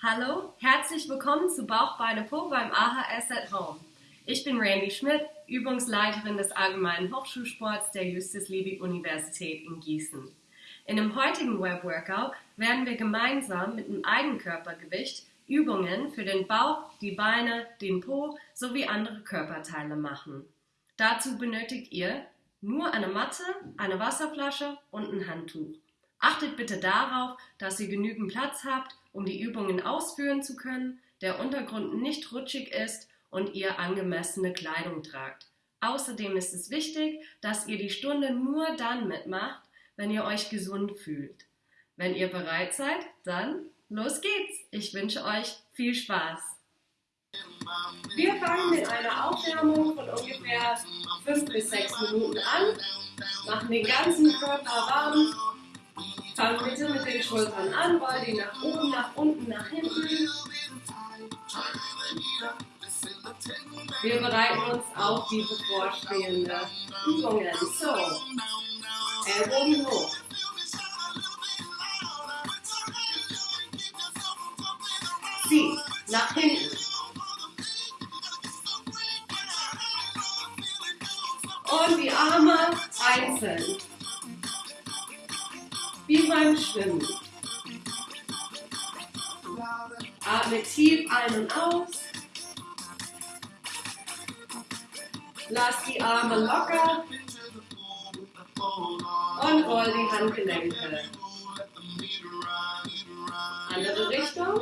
Hallo, herzlich willkommen zu Bauch, Beine, Po beim AHS at Home. Ich bin Randy Schmidt, Übungsleiterin des Allgemeinen Hochschulsports der Justus-Liebig-Universität in Gießen. In dem heutigen Web-Workout werden wir gemeinsam mit dem Eigenkörpergewicht Übungen für den Bauch, die Beine, den Po sowie andere Körperteile machen. Dazu benötigt ihr nur eine Matte, eine Wasserflasche und ein Handtuch. Achtet bitte darauf, dass ihr genügend Platz habt, um die Übungen ausführen zu können, der Untergrund nicht rutschig ist und ihr angemessene Kleidung tragt. Außerdem ist es wichtig, dass ihr die Stunde nur dann mitmacht, wenn ihr euch gesund fühlt. Wenn ihr bereit seid, dann los geht's. Ich wünsche euch viel Spaß. Wir fangen mit einer Aufwärmung von ungefähr 5 bis 6 Minuten an, machen den ganzen Körper warm Fang bitte mit den Schultern an, roll die nach oben, nach unten, nach hinten. Wir bereiten uns auf die bevorstehende Übungen. So, Ellbogen hoch. Zieh, nach hinten. Und die Arme einzeln beim Schwimmen. Atme tief ein und aus. Lass die Arme locker und roll die Handgelenke. Andere Richtung.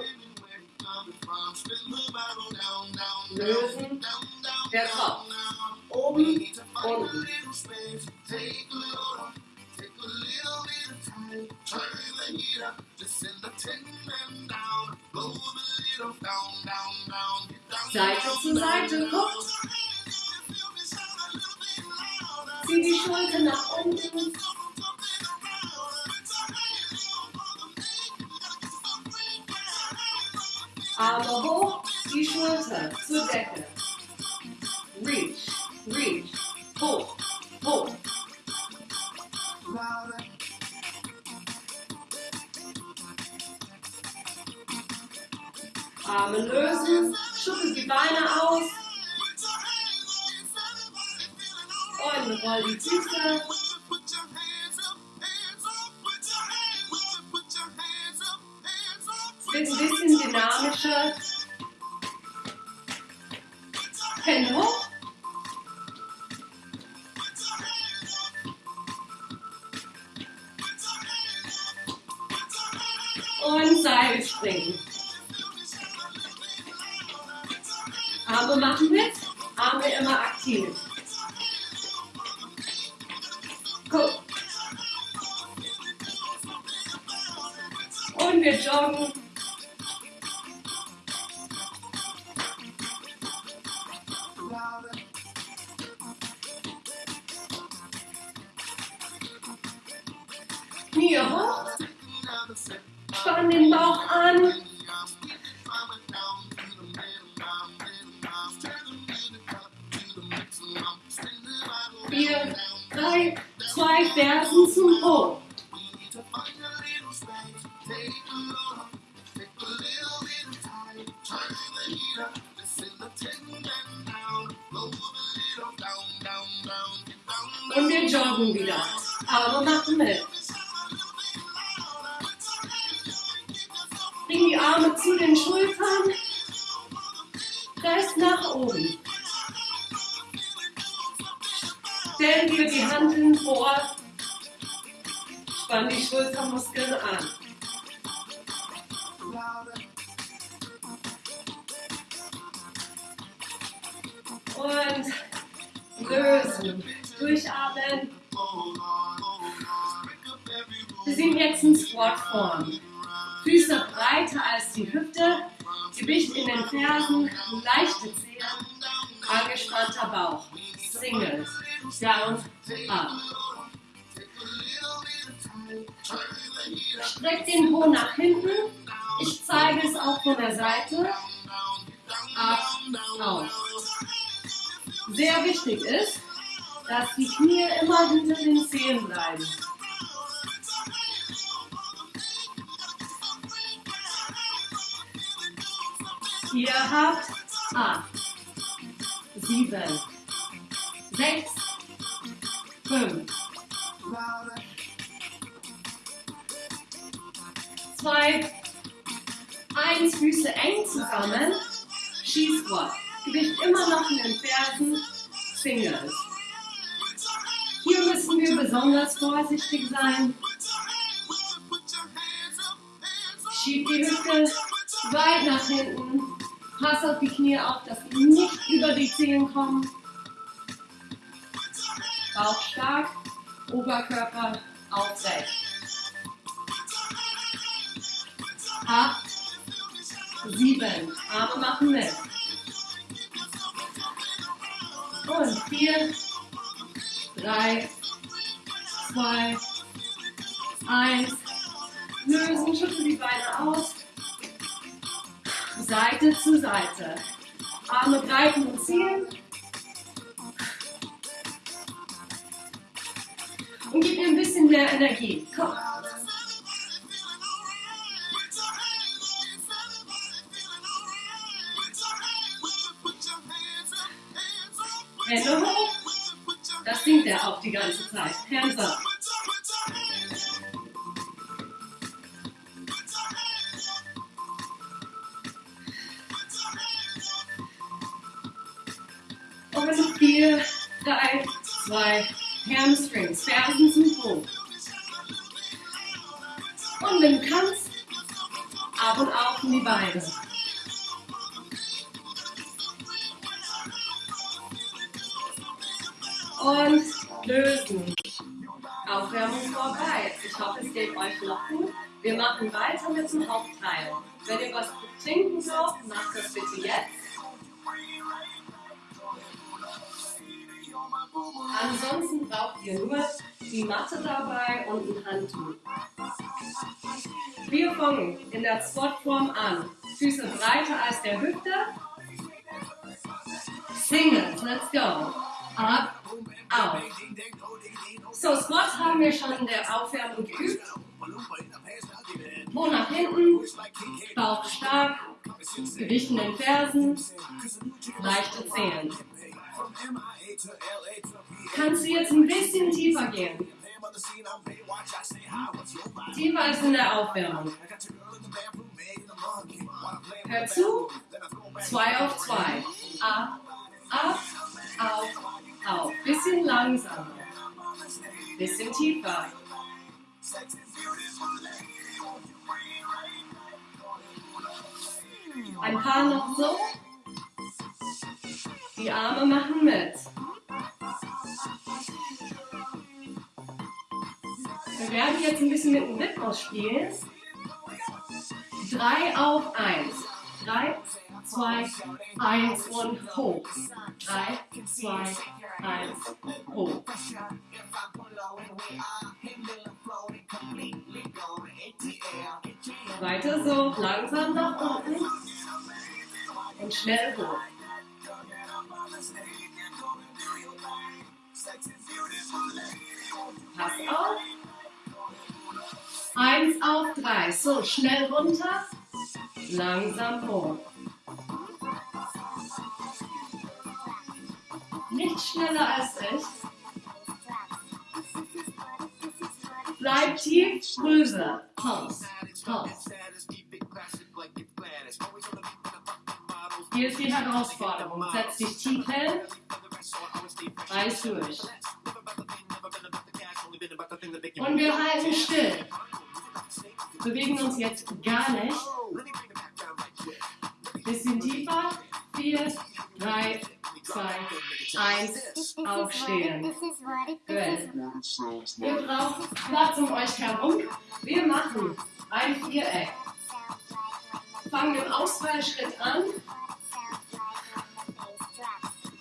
Lösen. Der Kopf. Ein bisschen dynamischer. Hände Fersen zum Po. Und wir joggen wieder. Aber machen mit. Bring die Arme zu den Schultern. Press nach oben. Stell dir die Handeln vor, spann die Schultermuskeln an. Und lösen, durchatmen. Wir sind jetzt in Squat-Form. Füße breiter als die Hüfte, Gewicht in den Fersen, leichte Zehen, angespannter Bauch. Singles down, up. Streck den Po nach hinten. Ich zeige es auch von der Seite. Ab, auf. Sehr wichtig ist, dass die Knie immer hinter den Zehen bleiben. Ihr habt acht, sieben, sechs, fünf, zwei, eins, Füße eng zusammen, Ski Squat. Gewicht immer noch in den Fersen, Singles. Hier müssen wir besonders vorsichtig sein. Schieb die Hüfte weit nach hinten. Pass auf die Knie auf, dass sie nicht über die Zehen kommen. Bauch stark, Oberkörper aufrecht. Acht, sieben, Arme machen mit. Und vier, drei, zwei, eins. Lösen, schütteln die Beine aus. Seite zu Seite. Arme greifen und ziehen. Und gib mir ein bisschen mehr Energie. Komm. Hände hoch. Das singt er auch die ganze Zeit. Hands up. Und vier, drei, zwei, Hamstrings, Fersen zum Po. Und wenn du kannst, ab und auf in die Beine. Und lösen. Aufwärmung vorbei. Ich hoffe, es geht euch noch gut. Wir machen weiter mit dem Hauptteil. Wenn ihr was trinken braucht, macht das bitte jetzt. Ansonsten braucht ihr nur die Matte dabei und ein Handtuch. Wir fangen in der Squatform an. Füße breiter als der Hüfte. Singles, let's go. Ab, auf. So, Squat haben wir schon in der Aufwärmung geübt. Po nach hinten, Bauch stark, Gewicht in den Fersen, leichte Zehen. Kannst du jetzt ein bisschen tiefer gehen? Tiefer als in der Aufwärmung. Hör zu. Zwei auf zwei. Ab, ab, auf, auf. Bisschen langsamer. Bisschen tiefer. Ein paar noch so. Die Arme machen mit. Wir werden jetzt ein bisschen mit dem Rhythmus spielen. Drei auf eins. Drei, zwei, eins und hoch. Drei, zwei, eins, hoch. Weiter so, langsam nach unten und schnell hoch. Pass auf. Eins auf drei. So, schnell runter, langsam hoch. Nicht schneller als ich. Bleib tief, Grüße. Pause, Pause. Hier ist die Herausforderung. Setz dich tief hin, reiß durch. Und wir halten still. Bewegen uns jetzt gar nicht. Bisschen tiefer. Vier, drei, zwei, eins. Aufstehen. Gut. Ihr braucht Platz um euch herum. Wir machen ein Viereck. Fangen im Ausfallschritt an.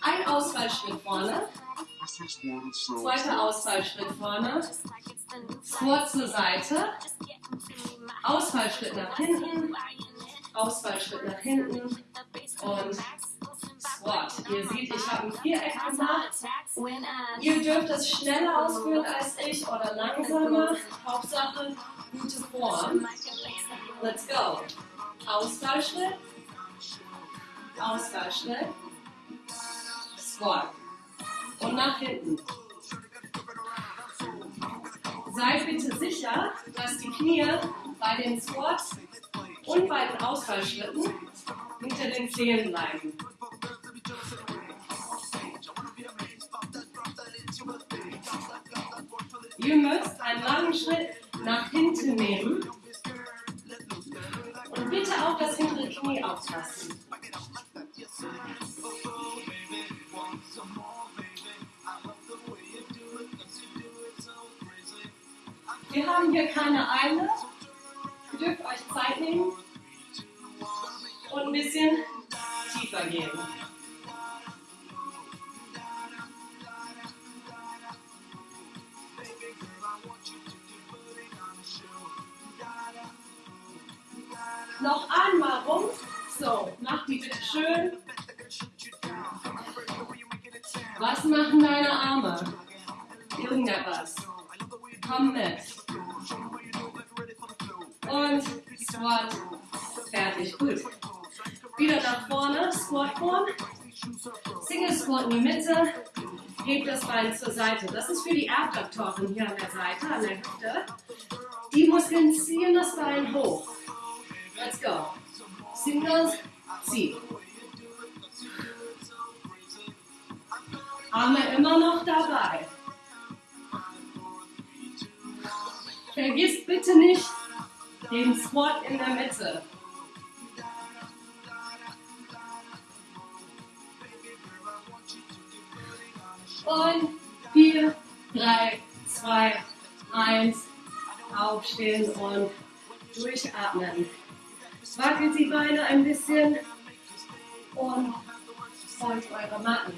Ein Ausfallschritt vorne. Zweiter Ausfallschritt vorne. Squat zur Seite. Ausfallschritt nach hinten. Ausfallschritt nach hinten. Und Squat. Ihr seht, ich habe ein Viereck gemacht. Ihr dürft es schneller ausführen als ich oder langsamer. Hauptsache gute Form. Let's go. Ausfallschritt. Ausfallschritt, Squat und nach hinten. Seid bitte sicher, dass die Knie bei den Squats und bei den Ausfallschritten hinter den Zehen bleiben. Ihr müsst einen langen Schritt nach hinten nehmen und bitte auch das hintere Knie aufpassen. Wir haben hier keine Eile. Dürft euch Zeit nehmen und ein bisschen tiefer gehen. Noch einmal rum. So, mach die bitte schön. Was machen deine Arme? Irgendetwas. Komm mit. Und Squat. Fertig. Gut. Wieder nach vorne. Squat Form. Single Squat in die Mitte. Hebt das Bein zur Seite. Das ist für die Abduktoren hier an der Seite, an der Hüfte. Die Muskeln ziehen das Bein hoch. Let's go. Singles, zieh. Arme immer noch dabei. Vergiss bitte nicht den Squat in der Mitte. Und 4, 3, 2, 1. Aufstehen und durchatmen. Wackelt die Beine ein bisschen und folgt eure Matten.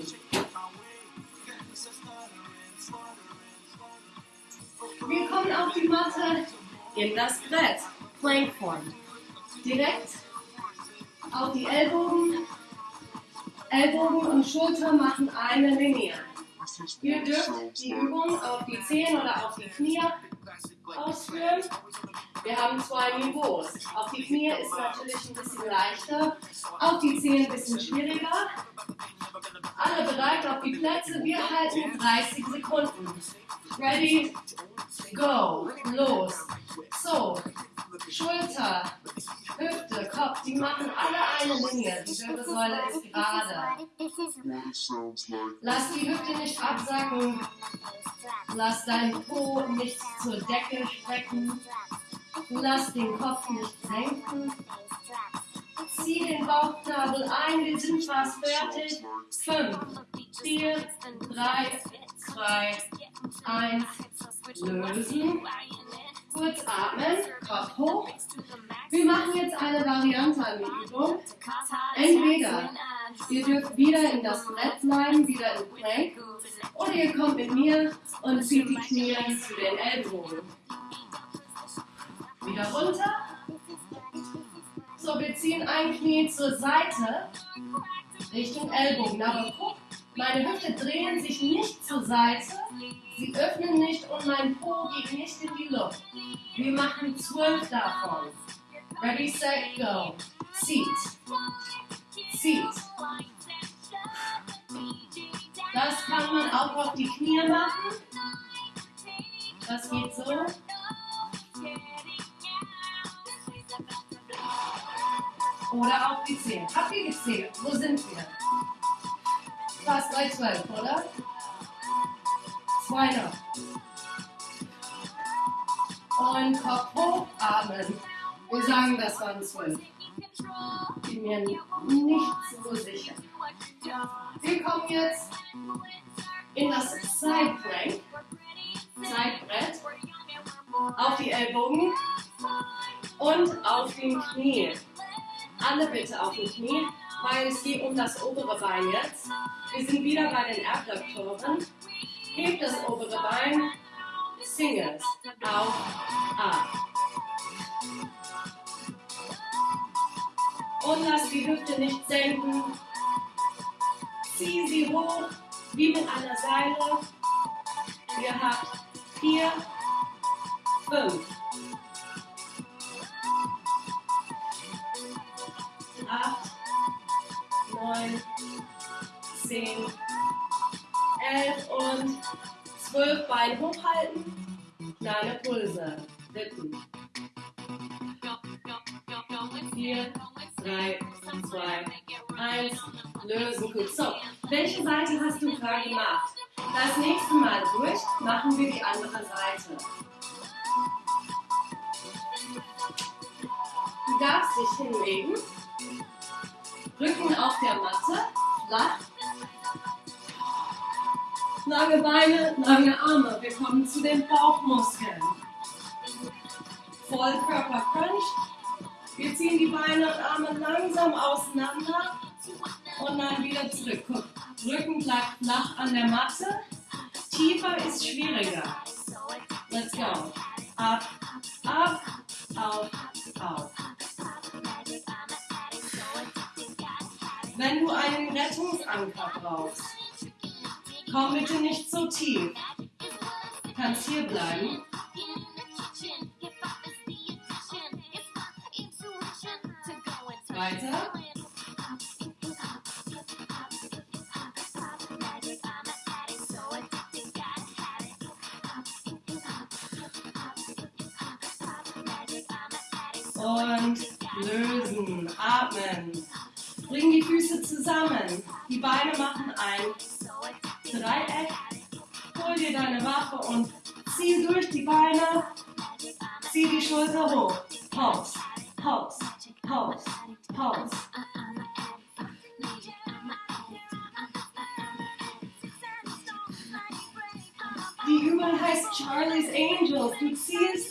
Wir kommen auf die Matte in das Brett. Plankform. Direkt auf die Ellbogen. Ellbogen und Schulter machen eine Linie. Ihr dürft die Übung auf die Zehen oder auf die Knie ausführen. Wir haben zwei Niveaus. Auf die Knie ist natürlich ein bisschen leichter, auf die Zehen ein bisschen schwieriger. Alle bereit auf die Plätze. Wir halten 30 Sekunden. Ready? Go. Los. So. Schulter, Hüfte, Kopf, die machen alle eine Linie. Die Wirbelsäule ist gerade. Lass die Hüfte nicht absacken. Lass deinen Po nicht zur Decke strecken. Lass den Kopf nicht senken. Zieh den Bauchnabel ein. Wir sind fast fertig. Fünf, vier, drei, zwei, eins. Lösen. Kurz atmen, Kopf hoch. Wir machen jetzt eine Variante an der Übung. Entweder ihr dürft wieder in das Brett bleiben, wieder im Plank, oder ihr kommt mit mir und zieht die Knie zu den Ellbogen. Wieder runter. So, wir ziehen ein Knie zur Seite, Richtung Ellbogen. Aber guck, meine Hüfte drehen sich nicht zur Seite, sie öffnen nicht und mein Po geht nicht in die Luft. Wir machen zwölf davon. Ready, set, go. Zieht. Zieht. Das kann man auch auf die Knie machen. Das geht so. Oder auf die Zehen. Habt ihr gezählt? Wo sind wir? Fast bei 12, oder? Zwei noch. Und Kopf hoch, atmen. Wir sagen, das waren 12. Bin mir nicht so sicher. Wir kommen jetzt in das Side Plank, Zeitbrett, auf die Ellbogen und auf den Knie. Alle bitte auf den Knie, weil es geht um das obere Bein jetzt. Wir sind wieder bei den Abduktoren. Hebt das obere Bein, Singles, auf, ab. Und lass die Hüfte nicht senken. Zieh sie hoch, wie mit einer Seile. Ihr habt vier, fünf, neun, zehn, elf und zwölf Beine hochhalten. Kleine Pulse. Wippen. Vier, drei, zwei, eins. Lösen. Gut. So, welche Seite hast du gerade gemacht? Das nächste Mal durch machen wir die andere Seite. Du darfst dich hinlegen. Auf der Matte, flach. Lange Beine, lange Arme. Wir kommen zu den Bauchmuskeln. Vollkörper Crunch. Wir ziehen die Beine und Arme langsam auseinander und dann wieder zurück. Guck, Rücken bleibt flach an der Matte. Tiefer ist schwieriger. Let's go. Ab, ab, auf, auf. Wenn du einen Rettungsanker brauchst, komm bitte nicht so tief. Kannst hier bleiben. Weiter.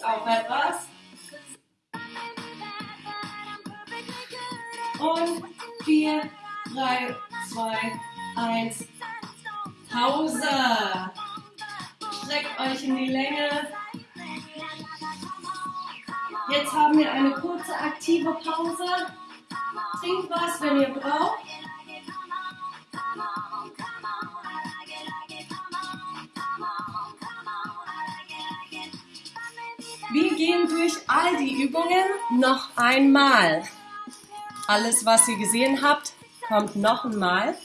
Auf etwas. Und 4, 3, 2, 1. Pause. Streckt euch in die Länge. Jetzt haben wir eine kurze aktive Pause. Trinkt was, wenn ihr braucht. Gehen durch all die Übungen noch einmal. Alles, was ihr gesehen habt, kommt noch einmal.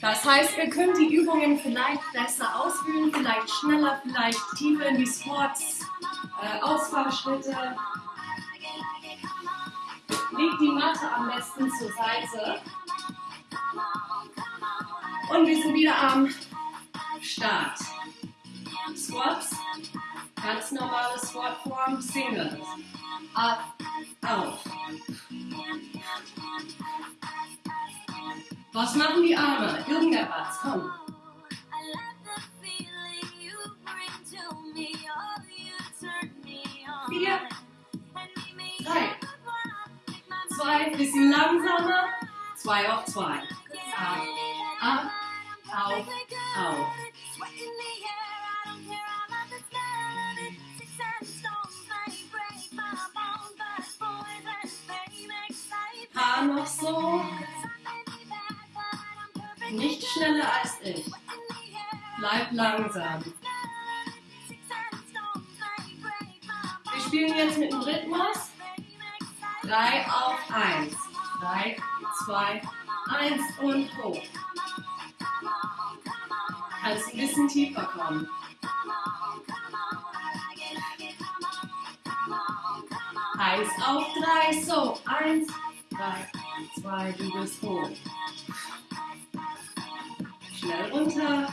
Das heißt, ihr könnt die Übungen vielleicht besser ausführen, vielleicht schneller, vielleicht tiefer in die Squats, äh, Ausfallschritte. Legt die Matte am besten zur Seite. Und wir sind wieder am Start. Squats, ganz normale Squatform, Singles. Ab, auf. Was machen die Arme? Irgendetwas, komm. Vier, drei, zwei, bisschen langsamer, zwei auf zwei. Ab, ab, auf, auf. Paar noch so. Nicht schneller als ich. Bleib langsam. Wir spielen jetzt mit dem Rhythmus. 3 auf 1. 3, 2, 1 und hoch. Kannst ein bisschen tiefer kommen. Eins auf drei, so. Eins, drei, zwei, du bist hoch. Schnell runter.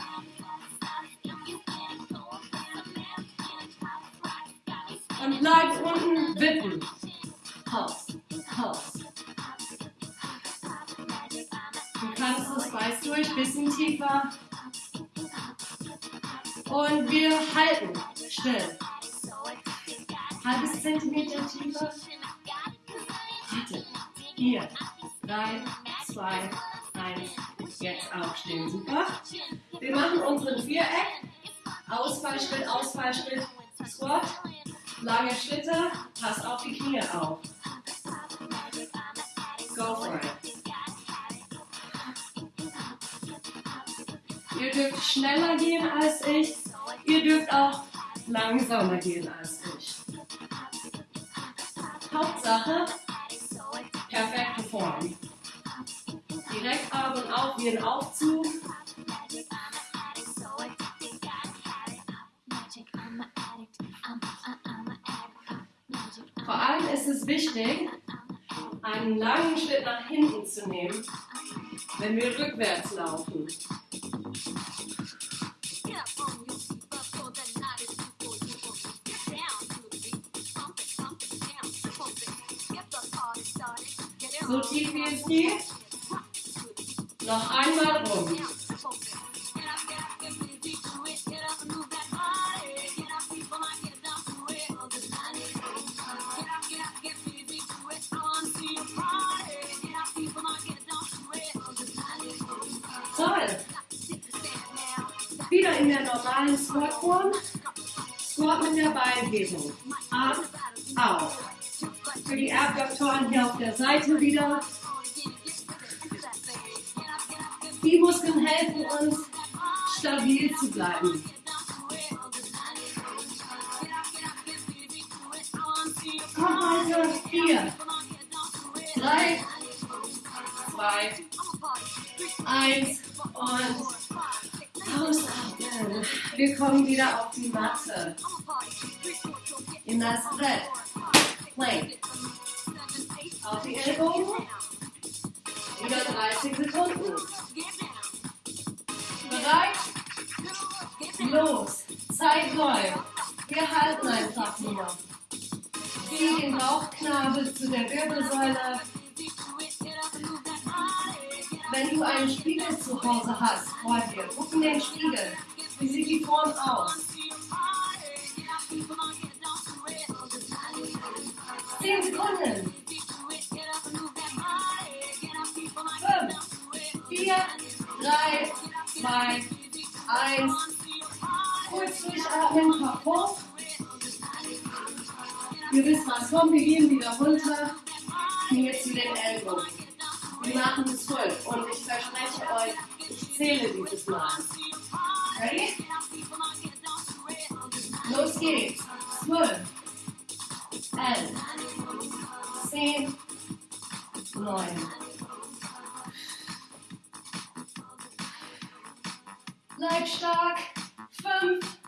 Und bleib unten wippen. Pause, Pause. Du kannst es weiß durch, bisschen tiefer. Und wir halten still. Halbes Zentimeter tiefer. Warte. Vier, drei, zwei, eins. Jetzt aufstehen. Super. Wir machen unseren Viereck. Ausfallschritt, Ausfallschritt, Squat. Lange Schritte. Pass auf die Knie auf. Go for it. Ihr dürft schneller gehen als ich. Ihr dürft auch langsamer gehen als ich. Hauptsache Form. Direkt Arme auf wie ein Aufzug. Vor allem ist es wichtig, einen langen Schritt nach hinten zu nehmen, wenn wir rückwärts laufen. In der normalen Squat-Form. Squat mit der Beinhebung. Ab, auf. Für die Abduktoren hier auf der Seite wieder. Die Muskeln helfen uns, stabil zu bleiben. Komm weiter. Vier, kommen wieder auf die Matte. In das Brett. Plank. Auf die Ellbogen. Wieder 30 Sekunden. Bereit? Los. Zeit läuft. Wir halten einfach nur. Zieh den Bauchnabel zu der Wirbelsäule. Wenn du einen Spiegel zu Hause hast, vor dir, guck in den Spiegel. Wie sieht die Form aus? Zehn Sekunden. Fünf, vier, drei, zwei, eins. Kurz durchatmen, Kopf hoch. Ihr wisst was, komm, wir gehen wieder runter. Knie zu den Ellbogen. Wir machen es zwölf und ich verspreche euch, ich zähle dieses Mal. Los geht's. Zwölf, elf, zehn, neun. Bleib stark. Fünf,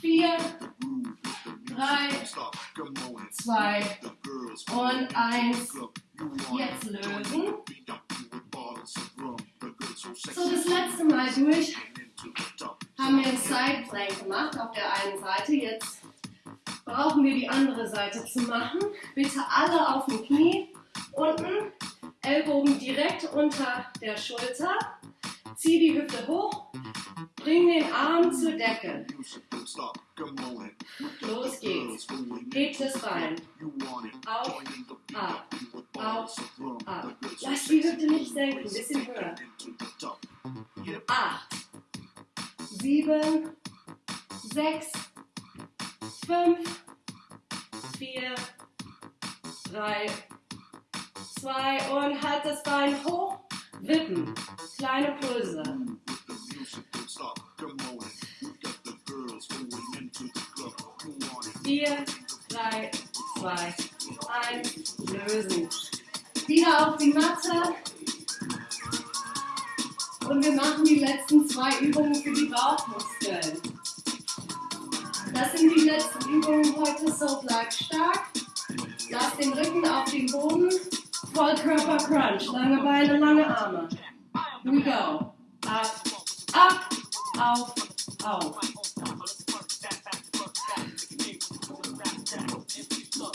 vier, drei, zwei und eins. Jetzt lösen. So, das letzte Mal durch haben wir ein Side Plank gemacht auf der einen Seite. Jetzt brauchen wir die andere Seite zu machen. Bitte alle auf dem Knie. Unten, Ellbogen direkt unter der Schulter. Zieh die Hüfte hoch. Bring den Arm zur Decke. Los geht's. Hebt das Bein. Auf, ab, auf, ab. Lass die Hüfte nicht senken. Bisschen höher. Acht, sieben, sechs, fünf, vier, drei, zwei und halt das Bein hoch. Wippen. Kleine Pulse. Vier, drei, zwei, eins, lösen. Wieder auf die Matte. Bauchmuskeln. Das sind die letzten Übungen heute, so bleib stark. Lass den Rücken auf den Boden. Vollkörper Crunch. Lange Beine, lange Arme. We go. Ab, ab, auf, auf.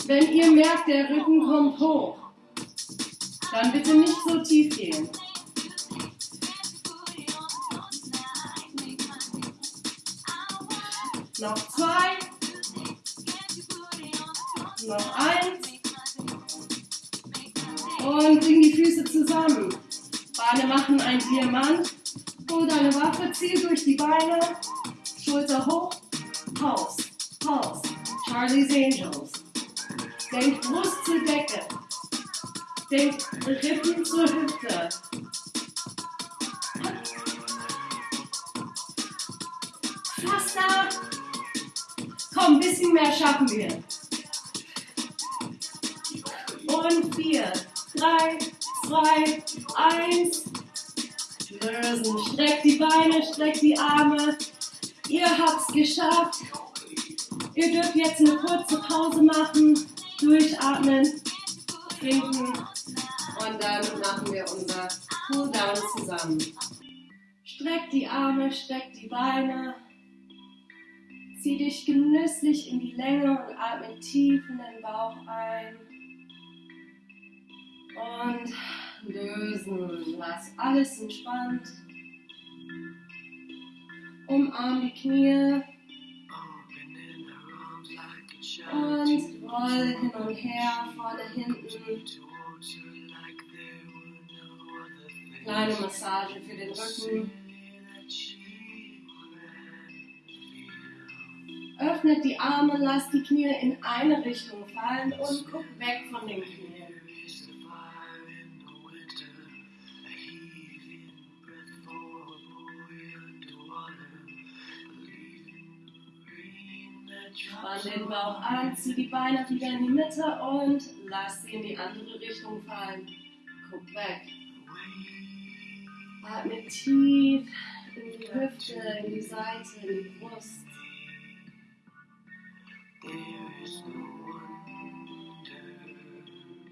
Wenn ihr merkt, der Rücken kommt hoch, dann bitte nicht so tief gehen. Und bring die Füße zusammen. Beine machen ein Diamant. Hol deine Waffe, zieh durch die Beine. Schulter hoch. Pause. Pause. Charlie's Angels. Denk Brust zur Decke. Denk Rippen zur Hüfte. Fast da. Komm, ein bisschen mehr schaffen wir. Und vier, Drei, zwei, eins. Lösen. Streckt die Beine, streckt die Arme. Ihr habt's geschafft. Ihr dürft jetzt eine kurze Pause machen, durchatmen, trinken und dann machen wir unser Cool Down zusammen. Streckt die Arme, streckt die Beine. Zieh dich genüsslich in die Länge und atme tief in den Bauch ein. Und lösen. Lass alles entspannt. Umarm die Knie. Und roll hin und her, vorne, hinten. Kleine Massage für den Rücken. Öffnet die Arme, lasst die Knie in eine Richtung fallen und guckt weg von den Knien. Spann den Bauch an, zieh die Beine wieder in die Mitte und lass sie in die andere Richtung fallen. Guck weg. Atme tief in die Hüfte, in die Seite, in die Brust.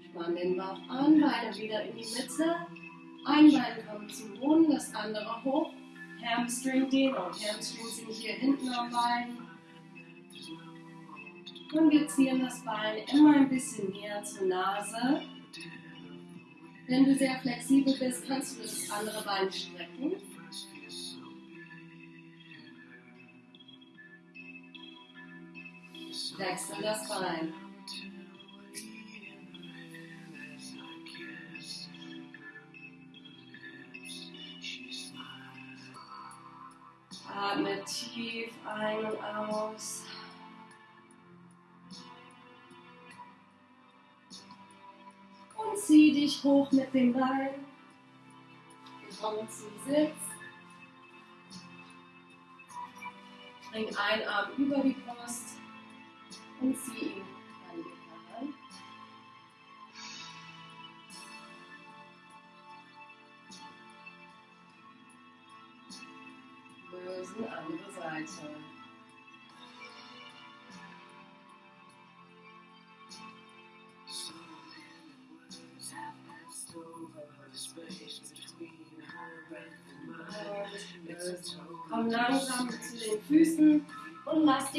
Spann den Bauch an, Beine wieder in die Mitte. Ein Bein kommt zum Boden, das andere hoch. Hamstring Dehnung. Hamstring sind hier hinten am Bein. Und wir ziehen das Bein immer ein bisschen näher zur Nase. Wenn du sehr flexibel bist, kannst du das andere Bein strecken. Wechsel das Bein. Atme tief ein und aus. Zieh dich hoch mit dem Bein. Kommen zum Sitz. Bring einen Arm über die Brust und zieh ihn an die heran. Lösen, andere Seite.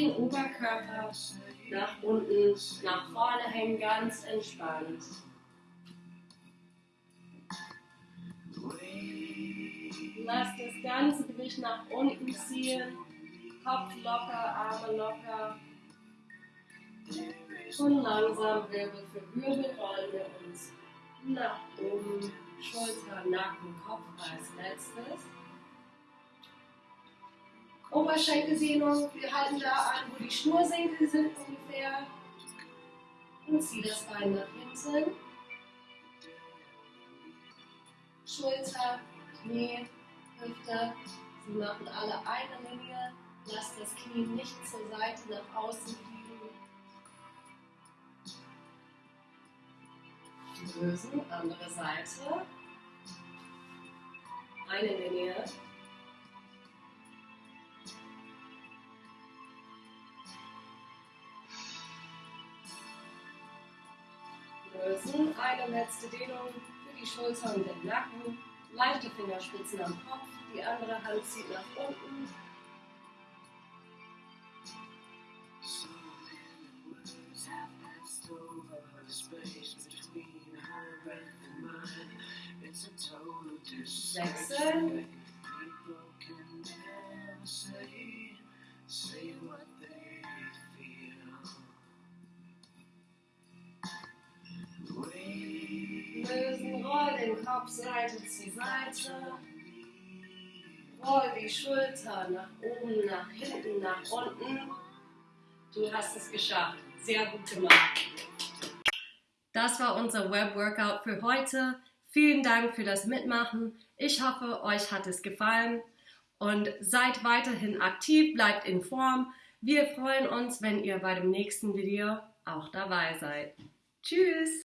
Den Oberkörper nach unten, nach vorne hängen, ganz entspannt. Lass das ganze Gewicht nach unten ziehen, Kopf locker, Arme locker. Und langsam Wirbel für Wirbel rollen wir uns nach oben, Schulter, Nacken, Kopf als letztes. Oberschenkelsehnung, wir halten da an, wo die Schnursenkel sind ungefähr. Und zieh das Bein nach hinten. Schulter, Knie, Hüfte. Sie machen alle eine Linie. Lass das Knie nicht zur Seite nach außen fliegen. Lösen, andere Seite. Eine Linie. Lösen, eine letzte Dehnung für die Schulter und den Nacken. Leichte Fingerspitzen am Kopf, die andere Hand zieht nach unten. Wechseln. Roll den Kopf Seite zu Seite. Roll die Schulter nach oben, nach hinten, nach unten. Du hast es geschafft. Sehr gut gemacht. Das war unser Web-Workout für heute. Vielen Dank für das Mitmachen. Ich hoffe, euch hat es gefallen und seid weiterhin aktiv, bleibt in Form. Wir freuen uns, wenn ihr bei dem nächsten Video auch dabei seid. Tschüss!